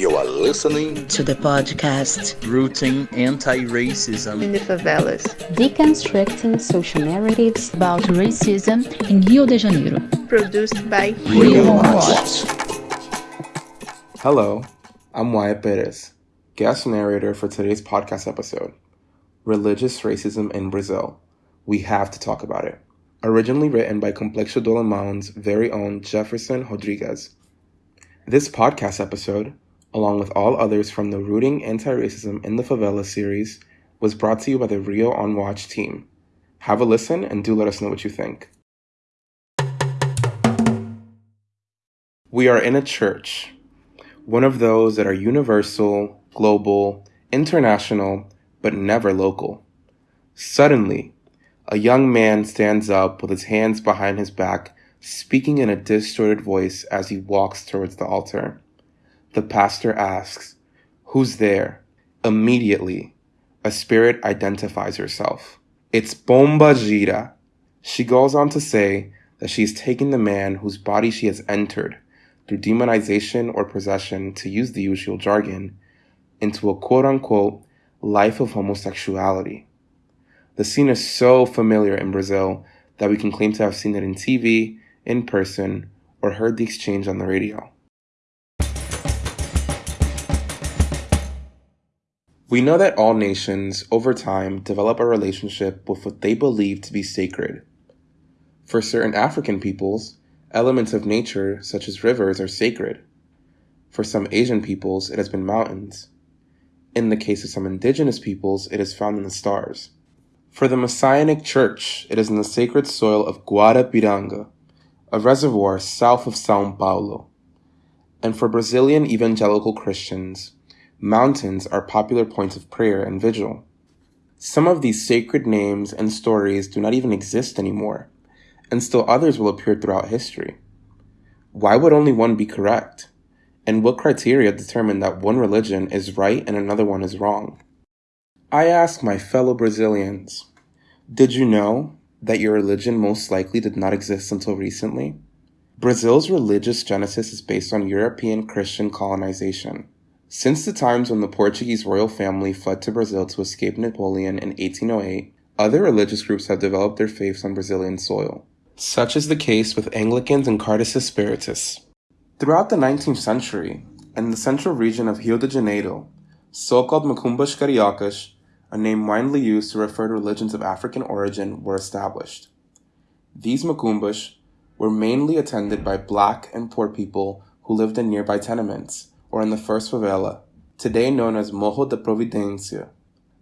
You are listening to the podcast Rooting Anti-Racism in the Favelas, deconstructing social narratives about racism in Rio de Janeiro. Produced by Rio Watch. Hello, I'm Wyatt Perez, guest narrator for today's podcast episode Religious Racism in Brazil. We have to talk about it. Originally written by Complexo do Alemão's very own Jefferson Rodriguez. This podcast episode along with all others from the Rooting Anti-Racism in the Favela series, was brought to you by the Rio on Watch team. Have a listen and do let us know what you think. We are in a church, one of those that are universal, global, international, but never local. Suddenly, a young man stands up with his hands behind his back, speaking in a distorted voice as he walks towards the altar. The pastor asks, Who's there? Immediately, a spirit identifies herself. It's Pomba Gira. She goes on to say that she's taken the man whose body she has entered through demonization or possession, to use the usual jargon, into a quote unquote life of homosexuality. The scene is so familiar in Brazil that we can claim to have seen it in TV, in person, or heard the exchange on the radio. We know that all nations, over time, develop a relationship with what they believe to be sacred. For certain African peoples, elements of nature, such as rivers, are sacred. For some Asian peoples, it has been mountains. In the case of some indigenous peoples, it is found in the stars. For the Messianic Church, it is in the sacred soil of Guarapiranga, a reservoir south of Sao Paulo. And for Brazilian evangelical Christians, mountains are popular points of prayer and vigil. Some of these sacred names and stories do not even exist anymore, and still others will appear throughout history. Why would only one be correct? And what criteria determine that one religion is right and another one is wrong? I ask my fellow Brazilians, did you know that your religion most likely did not exist until recently? Brazil's religious genesis is based on European Christian colonization. Since the times when the Portuguese royal family fled to Brazil to escape Napoleon in 1808, other religious groups have developed their faiths on Brazilian soil. Such is the case with Anglicans and Kardecist Spiritists. Throughout the 19th century, in the central region of Rio de Janeiro, so-called Macumbas Cariocas, a name widely used to refer to religions of African origin, were established. These Macumbas were mainly attended by black and poor people who lived in nearby tenements, or in the first favela, today known as Morro da Providencia.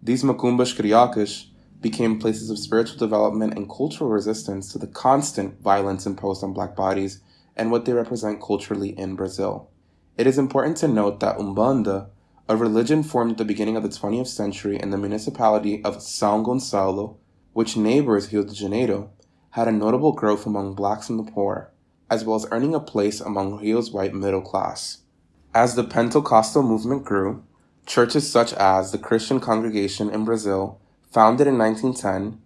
These macumbas cariocas became places of spiritual development and cultural resistance to the constant violence imposed on black bodies and what they represent culturally in Brazil. It is important to note that Umbanda, a religion formed at the beginning of the 20th century in the municipality of São Gonçalo, which neighbors Rio de Janeiro, had a notable growth among blacks and the poor, as well as earning a place among Rio's white middle class. As the Pentecostal movement grew, churches such as the Christian Congregation in Brazil, founded in 1910,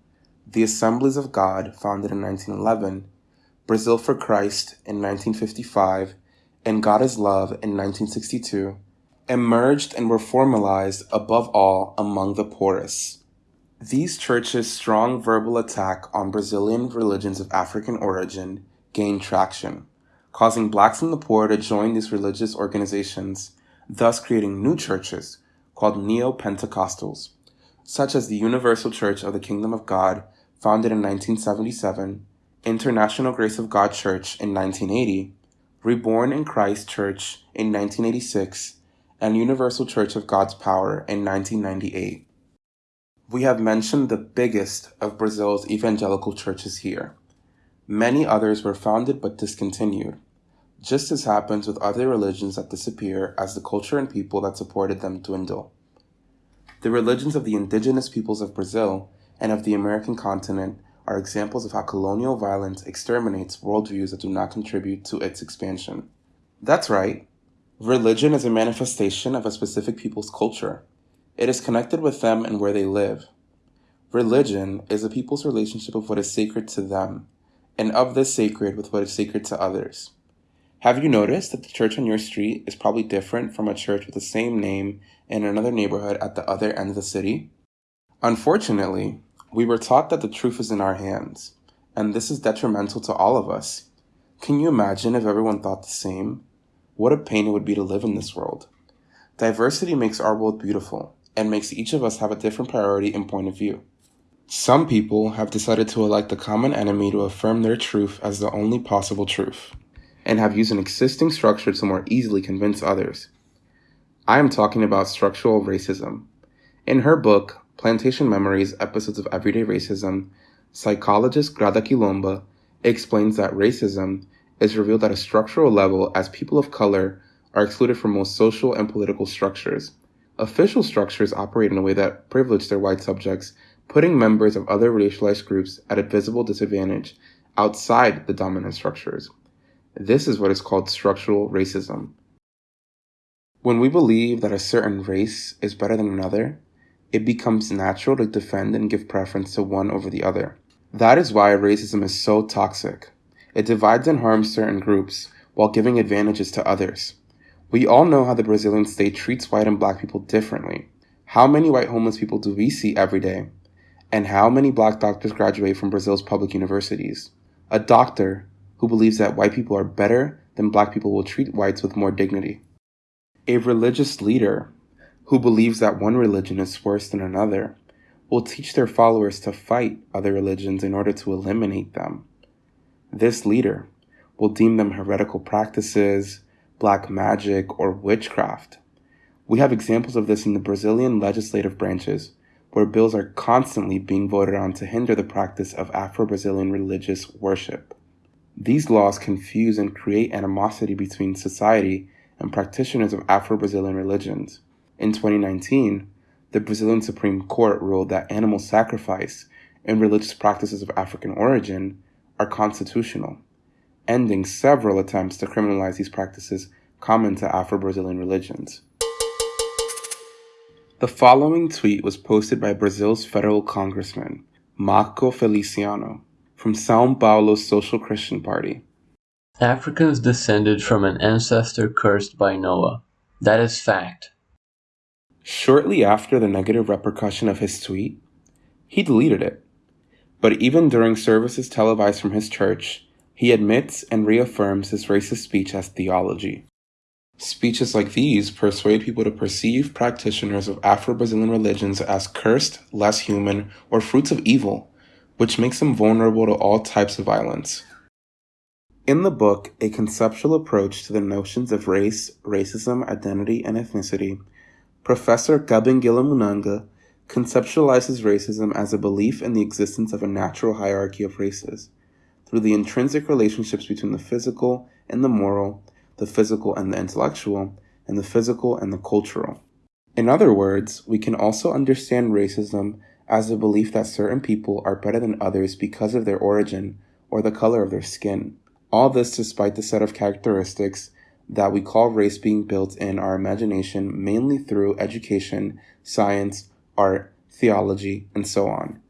the Assemblies of God, founded in 1911, Brazil for Christ in 1955, and God is Love in 1962, emerged and were formalized above all among the poorest. These churches' strong verbal attack on Brazilian religions of African origin gained traction causing blacks and the poor to join these religious organizations, thus creating new churches called Neo Pentecostals, such as the Universal Church of the Kingdom of God, founded in 1977, International Grace of God Church in 1980, Reborn in Christ Church in 1986, and Universal Church of God's Power in 1998. We have mentioned the biggest of Brazil's evangelical churches here. Many others were founded but discontinued, just as happens with other religions that disappear as the culture and people that supported them dwindle. The religions of the indigenous peoples of Brazil and of the American continent are examples of how colonial violence exterminates worldviews that do not contribute to its expansion. That's right. Religion is a manifestation of a specific people's culture. It is connected with them and where they live. Religion is a people's relationship of what is sacred to them and of the sacred with what is sacred to others. Have you noticed that the church on your street is probably different from a church with the same name in another neighborhood at the other end of the city? Unfortunately, we were taught that the truth is in our hands, and this is detrimental to all of us. Can you imagine if everyone thought the same? What a pain it would be to live in this world. Diversity makes our world beautiful and makes each of us have a different priority and point of view. Some people have decided to elect the common enemy to affirm their truth as the only possible truth, and have used an existing structure to more easily convince others. I am talking about structural racism. In her book, Plantation Memories Episodes of Everyday Racism, psychologist Grada Kilomba explains that racism is revealed at a structural level as people of color are excluded from most social and political structures. Official structures operate in a way that privilege their white subjects, putting members of other racialized groups at a visible disadvantage outside the dominant structures. This is what is called structural racism. When we believe that a certain race is better than another, it becomes natural to defend and give preference to one over the other. That is why racism is so toxic. It divides and harms certain groups while giving advantages to others. We all know how the Brazilian state treats white and black people differently. How many white homeless people do we see every day? And how many black doctors graduate from Brazil's public universities? A doctor who believes that white people are better than black people will treat whites with more dignity. A religious leader who believes that one religion is worse than another will teach their followers to fight other religions in order to eliminate them. This leader will deem them heretical practices, black magic, or witchcraft. We have examples of this in the Brazilian legislative branches, where bills are constantly being voted on to hinder the practice of Afro Brazilian religious worship. These laws confuse and create animosity between society and practitioners of Afro Brazilian religions. In 2019, the Brazilian Supreme Court ruled that animal sacrifice and religious practices of African origin are constitutional, ending several attempts to criminalize these practices common to Afro Brazilian religions. The following tweet was posted by Brazil's federal congressman, Marco Feliciano, from Sao Paulo's Social Christian Party. Africans descended from an ancestor cursed by Noah. That is fact. Shortly after the negative repercussion of his tweet, he deleted it. But even during services televised from his church, he admits and reaffirms his racist speech as theology. Speeches like these persuade people to perceive practitioners of Afro Brazilian religions as cursed, less human, or fruits of evil, which makes them vulnerable to all types of violence. In the book, A Conceptual Approach to the Notions of Race, Racism, Identity, and Ethnicity, Professor Kabengele Munanga conceptualizes racism as a belief in the existence of a natural hierarchy of races through the intrinsic relationships between the physical and the moral, the physical and the intellectual, and the physical and the cultural. In other words, we can also understand racism as a belief that certain people are better than others because of their origin or the color of their skin. All this despite the set of characteristics that we call race being built in our imagination mainly through education, science, art, theology, and so on.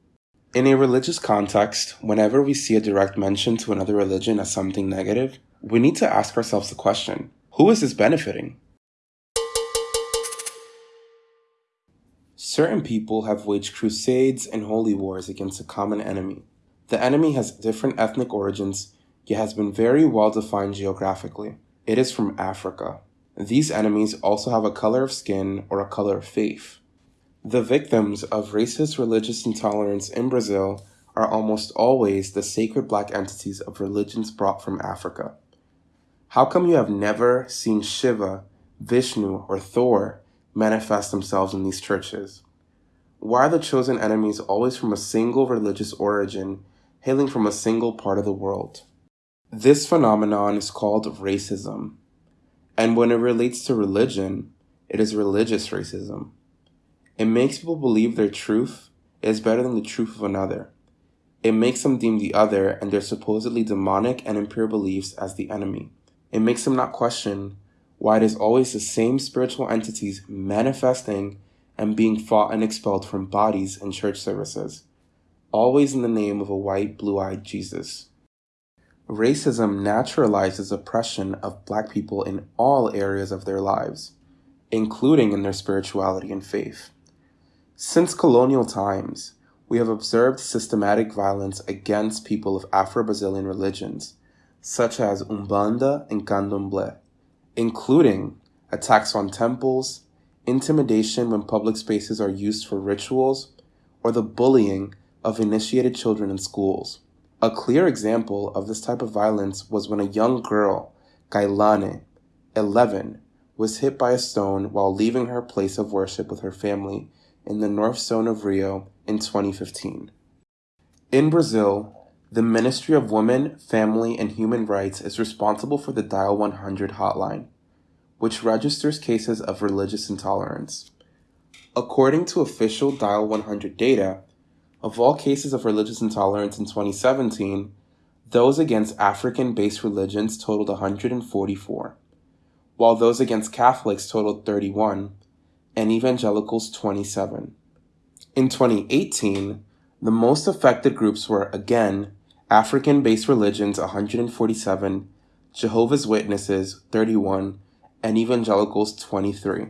In a religious context, whenever we see a direct mention to another religion as something negative, we need to ask ourselves the question who is this benefiting? Certain people have waged crusades and holy wars against a common enemy. The enemy has different ethnic origins, yet has been very well defined geographically. It is from Africa. These enemies also have a color of skin or a color of faith. The victims of racist religious intolerance in Brazil are almost always the sacred black entities of religions brought from Africa. How come you have never seen Shiva, Vishnu, or Thor manifest themselves in these churches? Why are the chosen enemies always from a single religious origin, hailing from a single part of the world? This phenomenon is called racism. And when it relates to religion, it is religious racism. It makes people believe their truth is better than the truth of another. It makes them deem the other and their supposedly demonic and impure beliefs as the enemy. It makes them not question why it is always the same spiritual entities manifesting and being fought and expelled from bodies and church services, always in the name of a white, blue eyed Jesus. racism naturalizes oppression of black people in all areas of their lives, including in their spirituality and faith. Since colonial times, we have observed systematic violence against people of Afro Brazilian religions, such as Umbanda and Candomblé, including attacks on temples, intimidation when public spaces are used for rituals, or the bullying of initiated children in schools. A clear example of this type of violence was when a young girl, Kailane, 11, was hit by a stone while leaving her place of worship with her family in the North Zone of Rio in 2015. In Brazil, the Ministry of Women, Family, and Human Rights is responsible for the Dial 100 hotline, which registers cases of religious intolerance. According to official Dial 100 data, of all cases of religious intolerance in 2017, those against African based religions totaled 144, while those against Catholics totaled 31, and evangelicals 27. In 2018, the most affected groups were again African based religions 147, Jehovah's Witnesses 31, and evangelicals 23.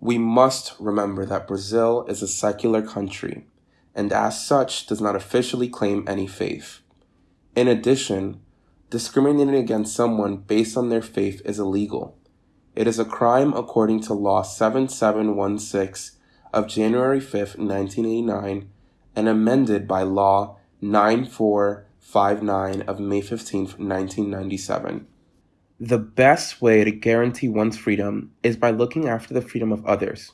We must remember that Brazil is a secular country and as such does not officially claim any faith. In addition, discriminating against someone based on their faith is illegal. It is a crime according to Law 7716 of January 5, 1989, and amended by Law 9459 of May 15, 1997. The best way to guarantee one's freedom is by looking after the freedom of others.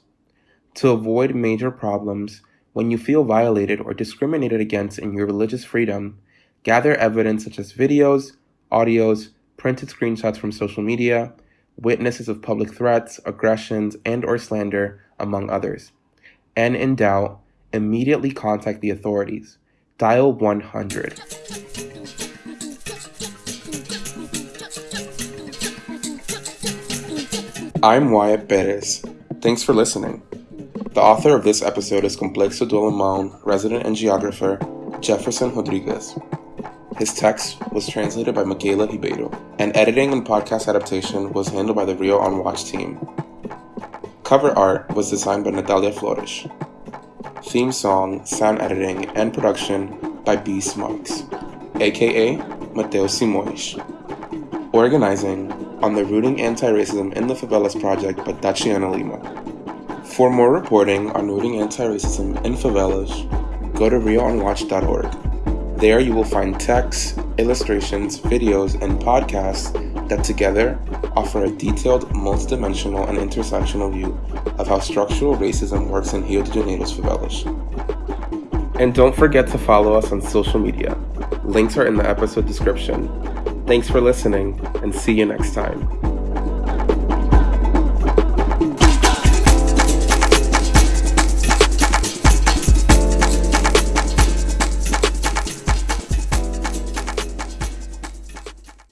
To avoid major problems, when you feel violated or discriminated against in your religious freedom, gather evidence such as videos, audios, printed screenshots from social media, witnesses of public threats, aggressions, and or slander, among others. And in doubt, immediately contact the authorities. Dial 100. I'm Wyatt Perez. Thanks for listening. The author of this episode is Complexo do Alemão resident and geographer Jefferson Rodriguez. His text was translated by Michaela Ribeiro, and editing and podcast adaptation was handled by the Rio on Watch team. Cover art was designed by Natalia Flores. Theme song, sound editing, and production by Beast Marks, aka Mateo Simões. Organizing on the Rooting Anti-Racism in the Favelas project by Tatiana Lima. For more reporting on rooting anti-racism in favelas, go to rioonwatch.org. There you will find texts, illustrations, videos, and podcasts that together offer a detailed, multidimensional, and intersectional view of how structural racism works in Rio de Janeiro's favelas. And don't forget to follow us on social media. Links are in the episode description. Thanks for listening, and see you next time.